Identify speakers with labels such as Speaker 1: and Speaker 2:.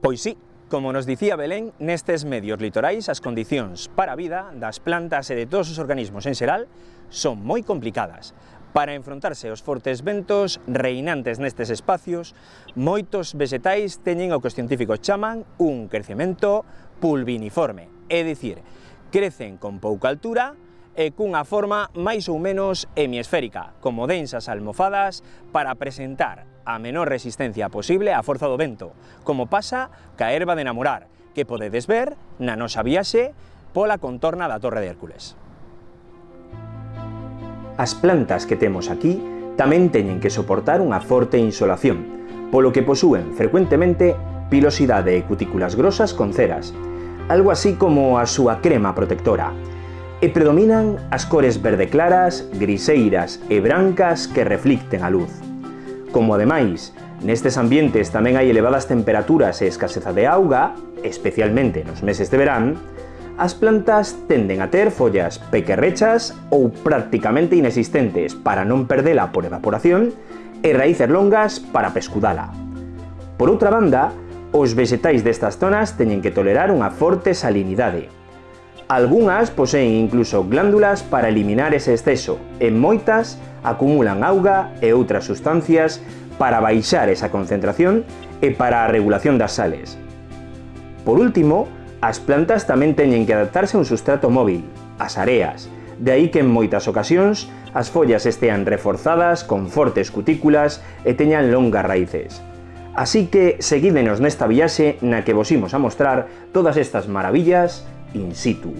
Speaker 1: Pois sí, como nos dicía Belén, nestes medios litorais as condicións para a vida das plantas e de todos os organismos en xeral son moi complicadas. Para enfrontarse aos fortes ventos reinantes nestes espacios, moitos vegetais teñen o que os científicos chaman un crecemento pulviniforme, é dicir, crecen con pouca altura, e cunha forma máis ou menos hemisférica, como densas almofadas, para presentar a menor resistencia posible á forza do vento, como pasa ca erva de namorar, que podedes ver na nosa viaxe pola contorna da Torre de Hércules. As plantas que temos aquí tamén teñen que soportar unha forte insolación, polo que posúen frecuentemente pilosidade e cutículas grosas con ceras, algo así como a súa crema protectora, e predominan as cores verde claras, griseiras e brancas que reflicten a luz. Como ademais, nestes ambientes tamén hai elevadas temperaturas e escaseza de auga, especialmente nos meses de verán, as plantas tenden a ter follas pequerrechas ou prácticamente inexistentes para non perdela por evaporación e raíces longas para pescudala. Por outra banda, os vegetais destas zonas teñen que tolerar unha forte salinidade, Algunhas poseen incluso glándulas para eliminar ese exceso, e moitas acumulan auga e outras sustancias para baixar esa concentración e para a regulación das sales. Por último, as plantas tamén teñen que adaptarse a un sustrato móvil, as areas, de aí que en moitas ocasións as follas estean reforzadas con fortes cutículas e teñan longas raíces. Así que seguídenos nesta viaxe na que vos imos a mostrar todas estas maravillas in situ.